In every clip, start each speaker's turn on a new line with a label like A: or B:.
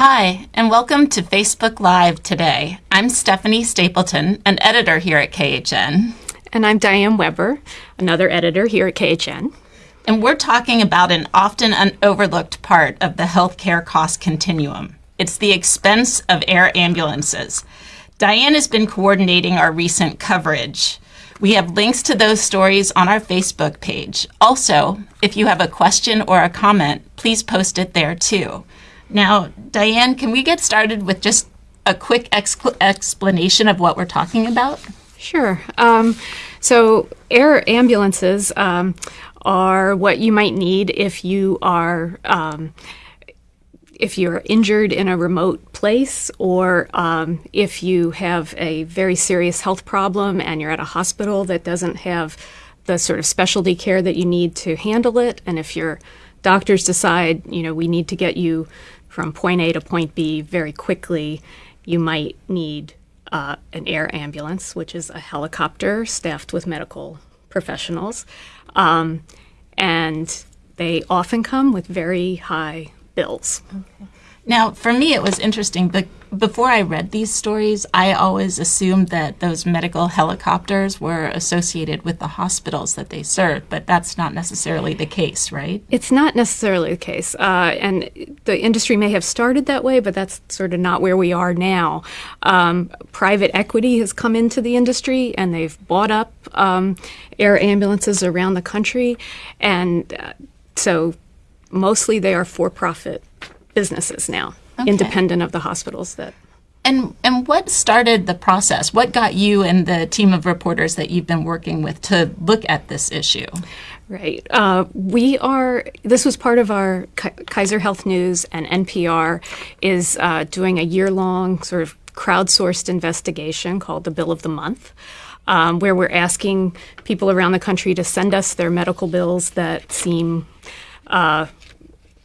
A: Hi, and welcome to Facebook Live today. I'm Stephanie Stapleton, an editor here at KHN.
B: And I'm Diane Webber, another editor here at KHN.
A: And we're talking about an often overlooked part of the healthcare cost continuum. It's the expense of air ambulances. Diane has been coordinating our recent coverage. We have links to those stories on our Facebook page. Also, if you have a question or a comment, please post it there too. Now, Diane, can we get started with just a quick explanation of what we're talking about?
B: Sure. Um, so, air ambulances um, are what you might need if you are. Um, if you're injured in a remote place or um, if you have a very serious health problem and you're at a hospital that doesn't have the sort of specialty care that you need to handle it, and if your doctors decide, you know, we need to get you from point A to point B very quickly, you might need uh, an air ambulance, which is a helicopter staffed with medical professionals. Um, and they often come with very high bills. Okay.
A: Now, for me, it was interesting. But before I read these stories, I always assumed that those medical helicopters were associated with the hospitals that they serve, but that's not necessarily the case, right?
B: It's not necessarily the case. Uh, and the industry may have started that way, but that's sort of not where we are now. Um, private equity has come into the industry and they've bought up um, air ambulances around the country. And uh, so mostly they are for profit businesses now, okay. independent of the hospitals that.
A: And and what started the process? What got you and the team of reporters that you've been working with to look at this issue?
B: Right. Uh, we are. This was part of our Kaiser Health News and NPR is uh, doing a year long sort of crowdsourced investigation called the Bill of the Month. Um, where we're asking people around the country to send us their medical bills that seem uh,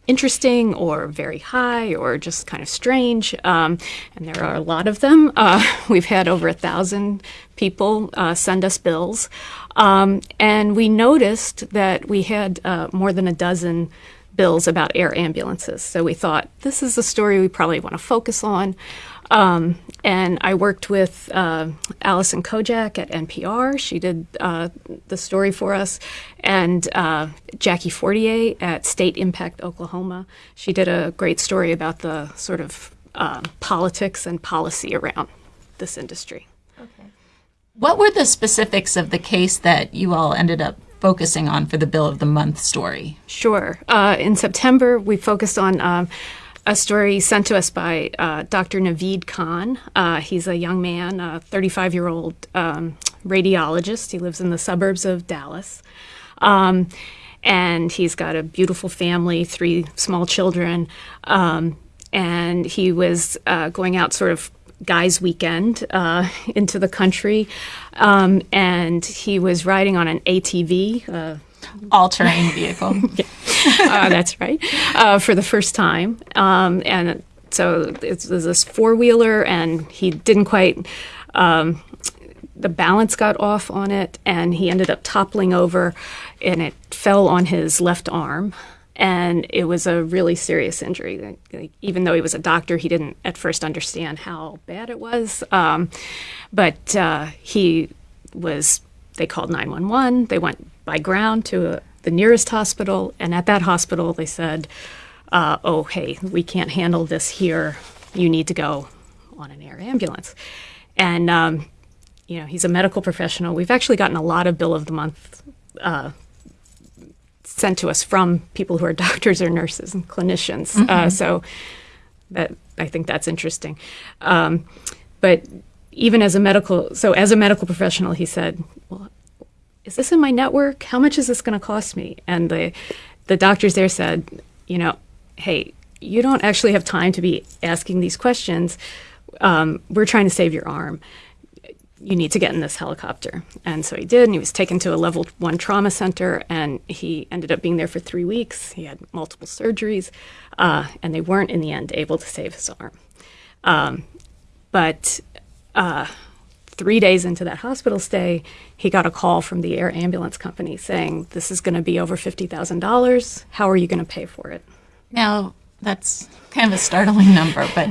B: interesting or very high or just kind of strange. Um, and there are a lot of them. Uh, we've had over a thousand people uh, send us bills. Um, and we noticed that we had uh, more than a dozen bills about air ambulances. So we thought this is a story we probably want to focus on. Um, and I worked with uh, Alison Kodjak at NPR. She did uh, the story for us. And uh, Jackie Fortier at State Impact Oklahoma. She did a great story about the sort of um, politics and policy around this industry. Okay.
A: What were the specifics of the case that you all ended up focusing on for the Bill of the Month story?
B: Sure. Uh, in September, we focused on. A story sent to us by uh, Dr. Naveed Khan. Uh, he's a young man, a 35 year old um, radiologist. He lives in the suburbs of Dallas. Um, and he's got a beautiful family, three small children. Um, and he was uh, going out sort of guys' weekend uh, into the country. Um, and he was riding on an ATV, uh,
A: all terrain vehicle.
B: uh, that's right. Uh, for the first time. Um, and so it was this four wheeler, and he didn't quite. Um, the balance got off on it, and he ended up toppling over, and it fell on his left arm. And it was a really serious injury. Like, even though he was a doctor, he didn't at first understand how bad it was. Um, but uh, he was, they called 911. They went by ground to a, the nearest hospital, and at that hospital they said, uh, "Oh, hey, we can't handle this here. You need to go on an air ambulance." And um, you know, he's a medical professional. We've actually gotten a lot of bill of the month uh, sent to us from people who are doctors or nurses and clinicians. Uh, mm-hmm. Uh, so that I think that's interesting. Um, but even as a medical, so as a medical professional, he said, "Well, is this in my network? How much is this going to cost me? And the, the doctors there said, you know, hey, you don't actually have time to be asking these questions. Um, we're trying to save your arm. You need to get in this helicopter. And so he did, and he was taken to a level one trauma center, and he ended up being there for three weeks. He had multiple surgeries, uh, and they weren't in the end able to save his arm. Um, but uh, three days into that hospital stay, he got a call from the air ambulance company saying, This is going to be over $50,000. How are you going to pay for it?
A: Now, That's kind of a startling number, but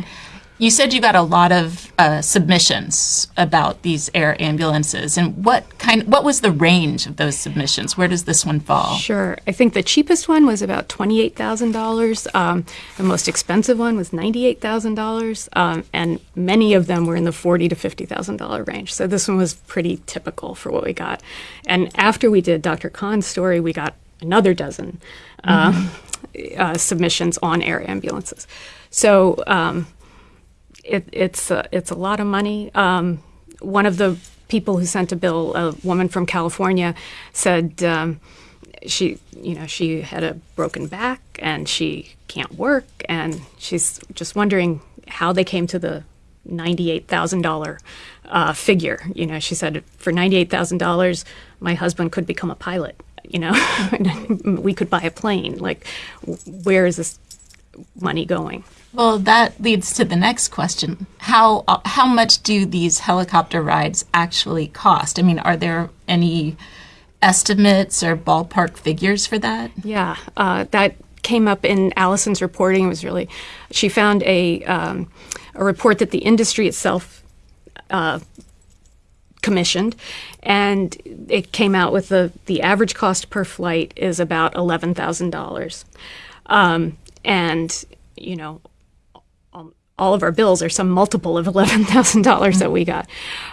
A: you said you got a lot of uh, submissions about these air ambulances, and what kind? What was the range of those submissions? Where does this one fall?
B: Sure. I think the cheapest one was about twenty-eight thousand um, dollars. The most expensive one was ninety-eight thousand um, dollars, and many of them were in the forty to fifty thousand dollar range. So this one was pretty typical for what we got. And after we did Dr. Khan's story, we got another dozen uh, mm-hmm. uh, submissions on air ambulances. So um, it, it's a, it's a lot of money. Um, one of the people who sent a bill, a woman from California, said um, she you know she had a broken back and she can't work and she's just wondering how they came to the ninety-eight thousand uh, figure. You know, she said for ninety-eight thousand dollars, my husband could become a pilot. You know, we could buy a plane. Like, where is this money going?
A: Well, that leads to the next question. How uh, how much do these helicopter rides actually cost? I mean, are there any estimates or ballpark figures for that?
B: Yeah, uh, that came up in Alison's reporting. It was really she found a um, a report that the industry itself uh, commissioned, and it came out with the the average cost per flight is about eleven thousand um, dollars, and you know all of our bills are some multiple of $11,000 that we got.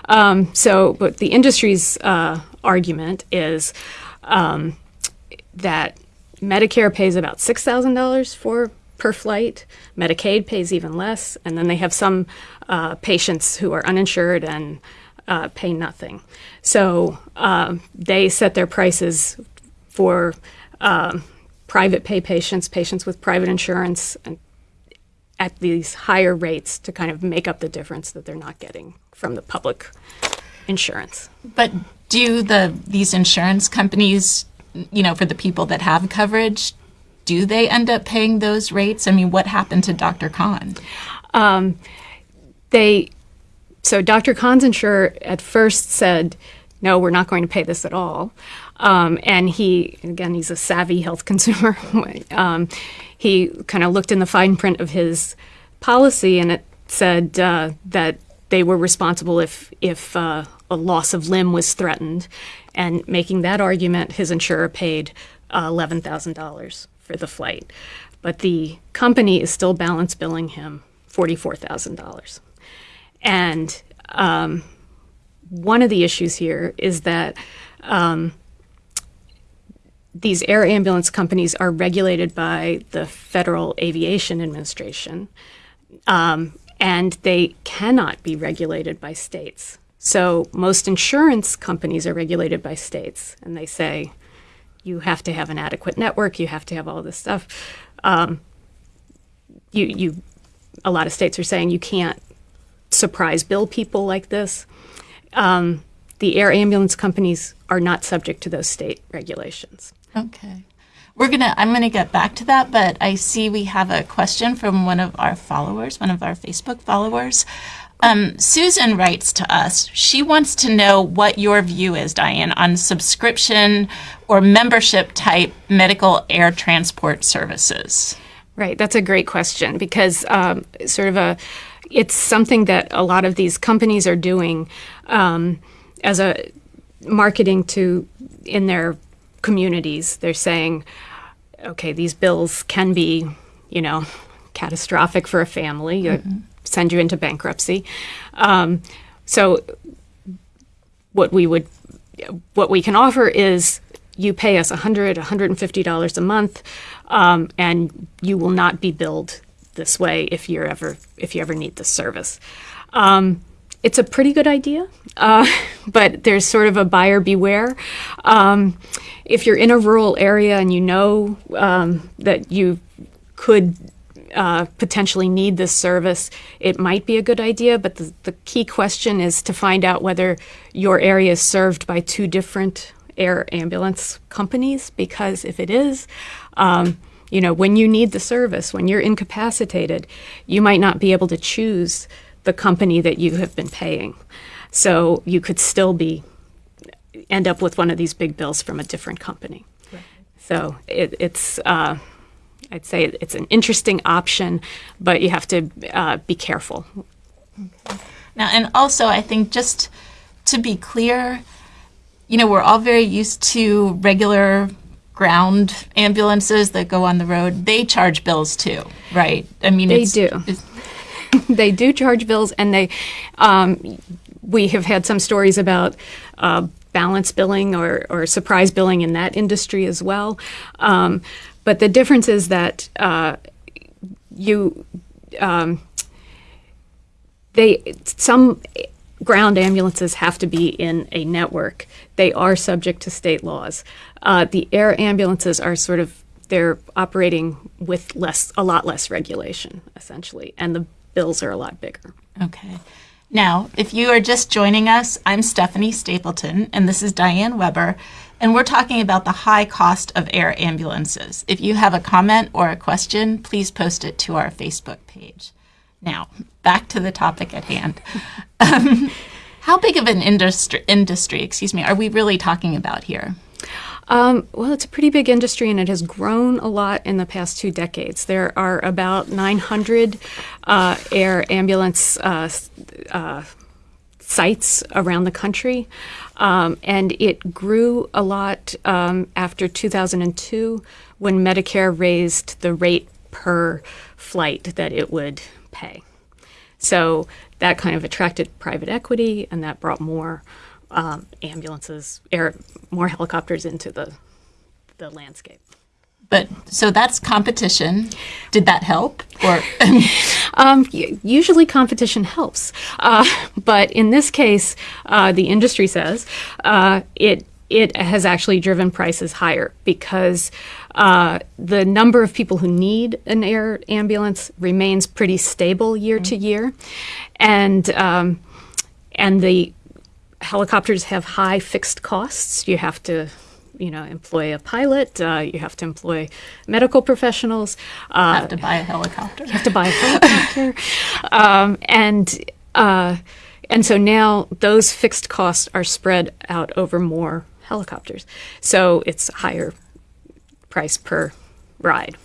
B: Um, so, but the industry's uh, argument is um, that Medicare pays about $6,000 for per flight. Medicaid pays even less, and then they have some uh, patients who are uninsured and uh, pay nothing. So uh, they set their prices for um, private pay patients, patients with private insurance, and at these higher rates to kind of make up the difference that they're not getting from the public insurance.
A: But do the these insurance companies, you know, for the people that have coverage, do they end up paying those rates? I mean, what happened to Dr. Khan? Um,
B: they so Dr. Khan's insurer at first said, "No, we're not going to pay this at all." Um, and he, again, he's a savvy health consumer. um, he kind of looked in the fine print of his policy, and it said uh, that they were responsible if if uh, a loss of limb was threatened. And making that argument, his insurer paid uh, eleven thousand dollars for the flight, but the company is still balance billing him forty four thousand dollars. And um, one of the issues here is that um, these air ambulance companies are regulated by the Federal Aviation Administration, um, and they cannot be regulated by states. So most insurance companies are regulated by states, and they say you have to have an adequate network, you have to have all this stuff. Um, you, you, a lot of states are saying you can't surprise bill people like this. Um, the air ambulance companies are not subject to those state regulations.
A: Okay. We're gonna. I'm gonna get back to that, but I see we have a question from one of our followers, one of our Facebook followers. Um, Susan writes to us. She wants to know what your view is, Diane, on subscription or membership type medical air transport services.
B: Right. That's a great question because um, sort of a, it's something that a lot of these companies are doing um, as a marketing to in their communities. They're saying, okay, these bills can be, you know, catastrophic for a family, mm-hmm. send you into bankruptcy. Um, so, what we would, what we can offer is you pay us $100, $150 a month, um, and you will not be billed this way if you're ever if you ever need this service. Um, it's a pretty good idea, uh, but there's sort of a buyer beware. Um, if you're in a rural area and you know um, that you could uh, potentially need this service, it might be a good idea. But the, the, key question is to find out whether your area is served by two different air ambulance companies, because if it is, um, you know, when you need the service, when you're incapacitated, you might not be able to choose the company that you have been paying. So you could still be end up with one of these big bills from a different company. Right. So it, it's uh, I'd say it's an interesting option, but you have to uh, be careful.
A: Now, and also, I think just to be clear, you know, we're all very used to regular ground ambulances that go on the road. They charge bills too, right? I mean,
B: They
A: it's,
B: do. They do charge bills, and they. Um, we have had some stories about uh, balance billing or, or surprise billing in that industry as well. Um, but the difference is that uh, you. Um, they some ground ambulances have to be in a network. They are subject to state laws. Uh, the air ambulances are sort of they're operating with less a lot less regulation essentially, and the bills are a lot bigger.
A: Okay. Now, if you are just joining us, I'm Stephanie Stapleton, and this is Diane Webber, and we're talking about the high cost of air ambulances. If you have a comment or a question, please post it to our Facebook page. Now, back to the topic at hand. Um, how big of an industry, industry, excuse me, are we really talking about here?
B: Um, well, it's a pretty big industry, and it has grown a lot in the past two decades. There are about 900 uh, air ambulance uh, uh, sites around the country, um, and it grew a lot um, after 2002 when Medicare raised the rate per flight that it would pay. So that kind of attracted private equity, and that brought more um, ambulances, air, more helicopters into the the landscape.
A: But so that's competition. Did that help? Or
B: Um, usually, competition helps, uh, but in this case, uh, the industry says uh, it it has actually driven prices higher because uh, the number of people who need an air ambulance remains pretty stable year to year, and um, and the helicopters have high fixed costs. You have to, you know, employ a pilot. Uh, you have to employ medical professionals. Uh,
A: have to buy a helicopter?
B: You have to buy a helicopter, um, and uh, and so now those fixed costs are spread out over more helicopters. So it's higher price per ride.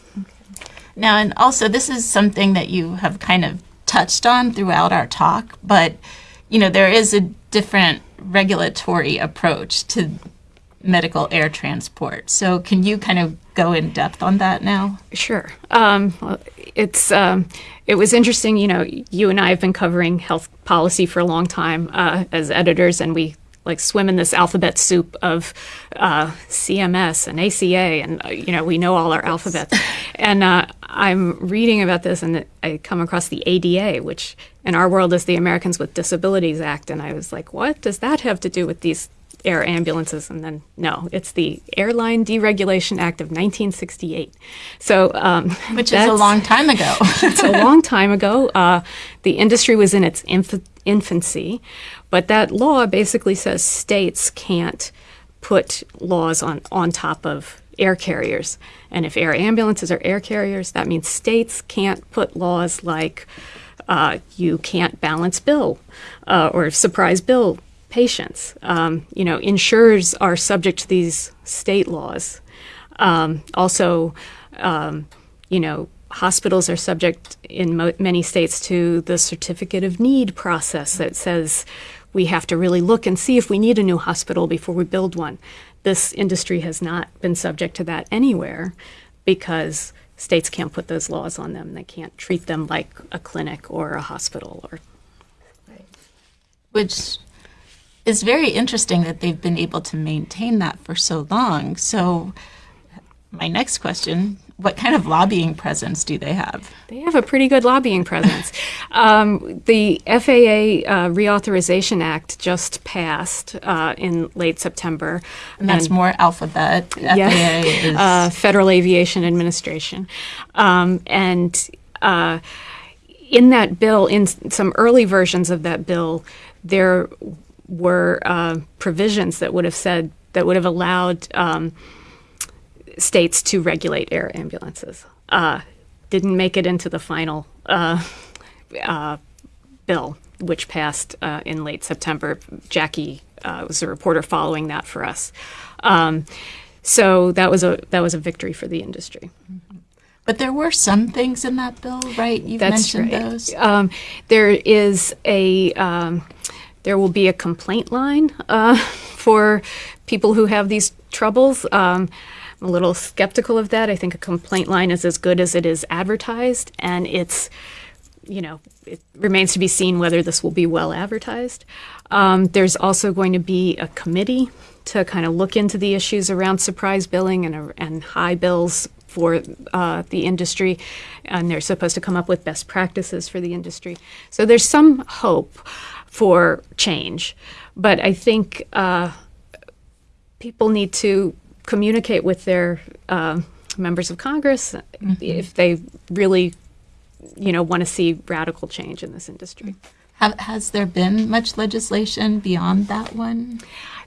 A: Now, and also, this is something that you have kind of touched on throughout our talk, but you know, there is a different regulatory approach to medical air transport. So, can you kind of go in depth on that now?
B: Sure. Um, it's um, it was interesting. You know, you and I have been covering health policy for a long time uh, as editors, and we like swim in this alphabet soup of uh, CMS and ACA, and uh, you know we know all our alphabets. And uh, I'm reading about this, and I come across the ADA, which in our world is the Americans with Disabilities Act, and I was like, what does that have to do with these air ambulances, and then no, it's the Airline Deregulation Act of 1968. So, um,
A: Which is a long time ago.
B: it's a long time ago. Uh, the industry was in its inf- infancy, but that law basically says states can't put laws on, on top of air carriers. And if air ambulances are air carriers, that means states can't put laws like uh, you can't balance bill uh, or surprise bill patients. Um, you know, insurers are subject to these state laws. Um, also, um, you know, hospitals are subject in many states to the certificate of need process that says we have to really look and see if we need a new hospital before we build one. This industry has not been subject to that anywhere because states can't put those laws on them. They can't treat them like a clinic or a hospital or
A: which is very interesting that they've been able to maintain that for so long. So, my next question what kind of lobbying presence do they have?
B: They have a pretty good lobbying presence. um, the FAA uh, Reauthorization Act just passed uh, in late September.
A: And that's more alphabet. FAA is.
B: uh, Federal Aviation Administration. Um, and uh, in that bill, in some early versions of that bill, there were uh, provisions that would have said, that would have allowed um, states to regulate air ambulances. Uh, didn't make it into the final uh, uh, bill, which passed uh, in late September. Jackie uh, was a reporter following that for us. Um, so that was a that was a victory for the industry.
A: But there were some things in that bill, right? You've mentioned
B: right.
A: those.
B: Um, there is a um, there will be a complaint line uh, for people who have these troubles. Um, I'm a little skeptical of that. I think a complaint line is as good as it is advertised, and it's you know it remains to be seen whether this will be well advertised. Um, there's also going to be a committee to kind of look into the issues around surprise billing and, and high bills for uh, the industry, and they're supposed to come up with best practices for the industry. So there's some hope for change, but I think uh, people need to communicate with their uh, members of Congress if they really, you know, want to see radical change in this industry.
A: Have, has there been much legislation beyond that one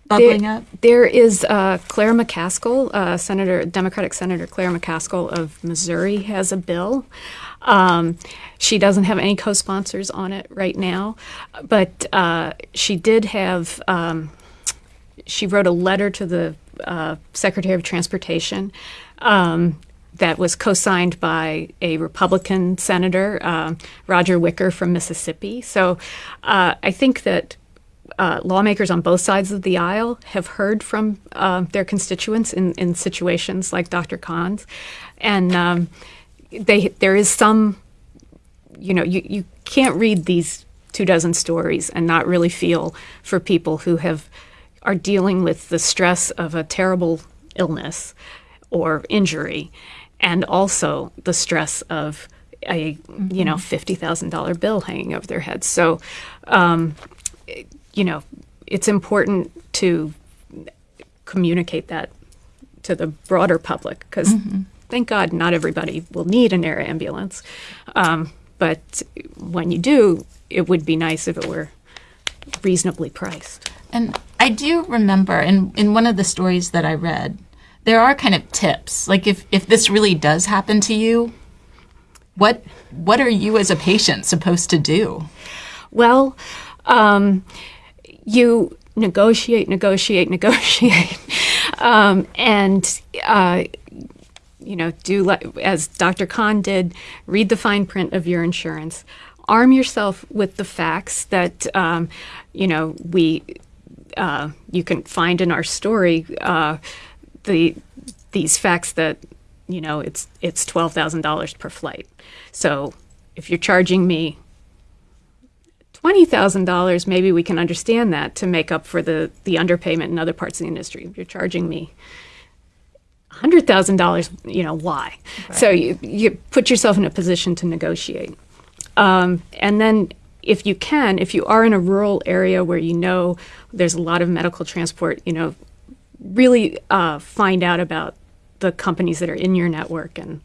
A: bubbling
B: there,
A: up?
B: There is uh, Claire McCaskill, uh, Senator, Democratic Senator Claire McCaskill of Missouri, has a bill. Um, she doesn't have any co-sponsors on it right now, but uh, she did have. Um, she wrote a letter to the uh, Secretary of Transportation. Um, that was co-signed by a Republican senator, uh, Roger Wicker from Mississippi. So uh, I think that uh, lawmakers on both sides of the aisle have heard from uh, their constituents in, in situations like Dr. Khan's, and um, they there is some, you know, you, you can't read these two dozen stories and not really feel for people who have are dealing with the stress of a terrible illness or injury, and also the stress of a mm-hmm. you know fifty thousand dollar bill hanging over their heads. So. Um, you know, it's important to communicate that to the broader public because mm-hmm. thank God not everybody will need an air ambulance. Um, but when you do, it would be nice if it were reasonably priced.
A: And I do remember in, in one of the stories that I read, there are kind of tips. Like if, if this really does happen to you, what what are you as a patient supposed to do?
B: Well, um, you negotiate, negotiate, negotiate, um, and uh, you know do as Dr. Khan did, read the fine print of your insurance. Arm yourself with the facts that um, you know we uh, you can find in our story. Uh, the these facts that you know it's it's twelve thousand dollars per flight. So if you're charging me $20,000, maybe we can understand that to make up for the, the underpayment in other parts of the industry. If you're charging me $100,000, you know, why? Right. So you, you put yourself in a position to negotiate. Um, and then if you can, if you are in a rural area where you know there's a lot of medical transport, you know, really uh, find out about the companies that are in your network and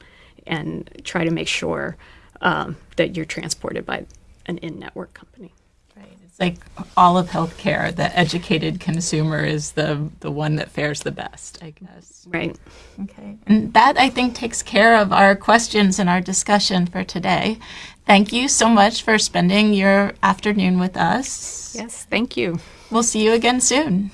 B: and try to make sure um, that you're transported by an in-network company.
A: Right. It's like all of healthcare. The educated consumer is the the one that fares the best, I guess.
B: Right.
A: Okay. And that I think takes care of our questions and our discussion for today. Thank you so much for spending your afternoon with us.
B: Yes, thank you.
A: We'll see you again soon.